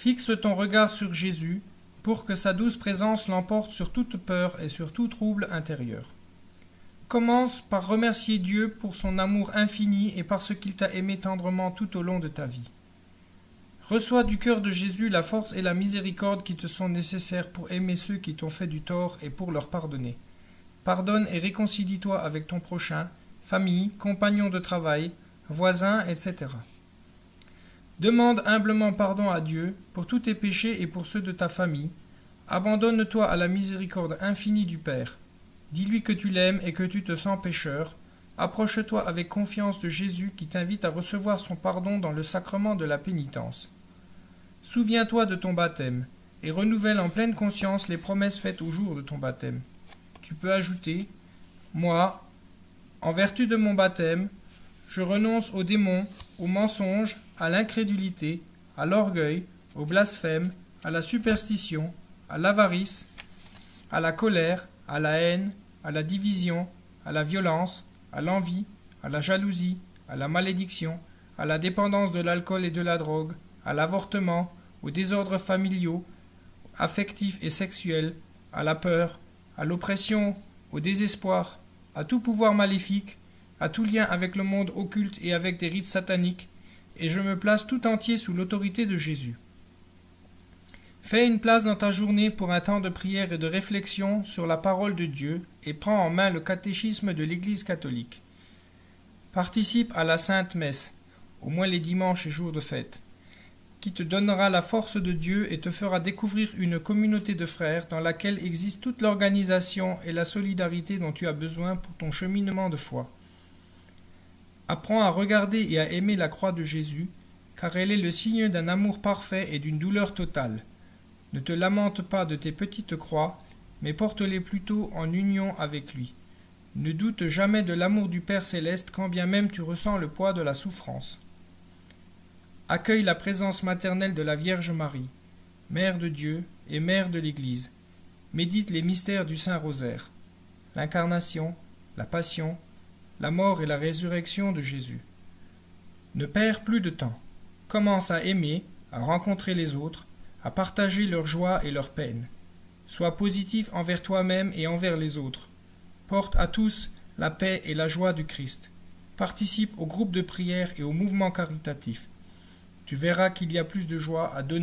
Fixe ton regard sur Jésus, pour que sa douce présence l'emporte sur toute peur et sur tout trouble intérieur. Commence par remercier Dieu pour son amour infini et parce qu'il t'a aimé tendrement tout au long de ta vie. Reçois du cœur de Jésus la force et la miséricorde qui te sont nécessaires pour aimer ceux qui t'ont fait du tort et pour leur pardonner. Pardonne et réconcilie-toi avec ton prochain, famille, compagnon de travail, voisins, etc. Demande humblement pardon à Dieu pour tous tes péchés et pour ceux de ta famille. Abandonne-toi à la miséricorde infinie du Père. Dis-lui que tu l'aimes et que tu te sens pécheur. Approche-toi avec confiance de Jésus qui t'invite à recevoir son pardon dans le sacrement de la pénitence. Souviens-toi de ton baptême et renouvelle en pleine conscience les promesses faites au jour de ton baptême. Tu peux ajouter Moi, en vertu de mon baptême, je renonce aux démons, aux mensonges, à l'incrédulité, à l'orgueil, au blasphème, à la superstition, à l'avarice, à la colère, à la haine, à la division, à la violence, à l'envie, à la jalousie, à la malédiction, à la dépendance de l'alcool et de la drogue, à l'avortement, aux désordres familiaux, affectifs et sexuels, à la peur, à l'oppression, au désespoir, à tout pouvoir maléfique, à tout lien avec le monde occulte et avec des rites sataniques, et je me place tout entier sous l'autorité de Jésus. Fais une place dans ta journée pour un temps de prière et de réflexion sur la parole de Dieu et prends en main le catéchisme de l'Église catholique. Participe à la Sainte Messe, au moins les dimanches et jours de fête qui te donnera la force de Dieu et te fera découvrir une communauté de frères dans laquelle existe toute l'organisation et la solidarité dont tu as besoin pour ton cheminement de foi. Apprends à regarder et à aimer la croix de Jésus, car elle est le signe d'un amour parfait et d'une douleur totale. Ne te lamente pas de tes petites croix, mais porte-les plutôt en union avec lui. Ne doute jamais de l'amour du Père céleste quand bien même tu ressens le poids de la souffrance accueille la présence maternelle de la Vierge Marie, Mère de Dieu et Mère de l'Église. Médite les mystères du Saint Rosaire, l'incarnation, la passion, la mort et la résurrection de Jésus. Ne perds plus de temps. Commence à aimer, à rencontrer les autres, à partager leur joie et leur peine. Sois positif envers toi-même et envers les autres. Porte à tous la paix et la joie du Christ. Participe au groupe de prière et au mouvement caritatif tu verras qu'il y a plus de joie à donner